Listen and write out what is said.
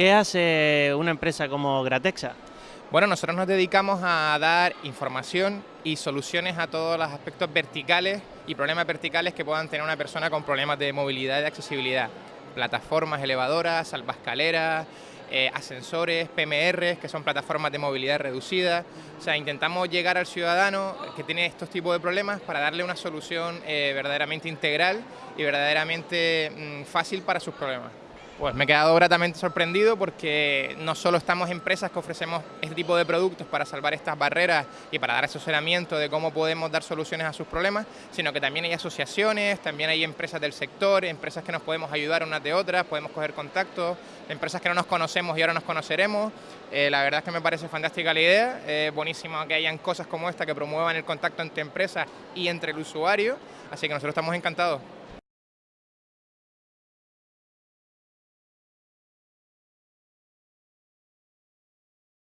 ¿Qué hace una empresa como Gratexa? Bueno, nosotros nos dedicamos a dar información y soluciones a todos los aspectos verticales y problemas verticales que puedan tener una persona con problemas de movilidad y de accesibilidad. Plataformas elevadoras, salvascaleras, eh, ascensores, PMR, que son plataformas de movilidad reducida. O sea, intentamos llegar al ciudadano que tiene estos tipos de problemas para darle una solución eh, verdaderamente integral y verdaderamente mm, fácil para sus problemas. Pues me he quedado gratamente sorprendido porque no solo estamos empresas que ofrecemos este tipo de productos para salvar estas barreras y para dar asesoramiento de cómo podemos dar soluciones a sus problemas, sino que también hay asociaciones, también hay empresas del sector, empresas que nos podemos ayudar unas de otras, podemos coger contactos, empresas que no nos conocemos y ahora nos conoceremos. Eh, la verdad es que me parece fantástica la idea, es buenísimo que hayan cosas como esta que promuevan el contacto entre empresas y entre el usuario, así que nosotros estamos encantados.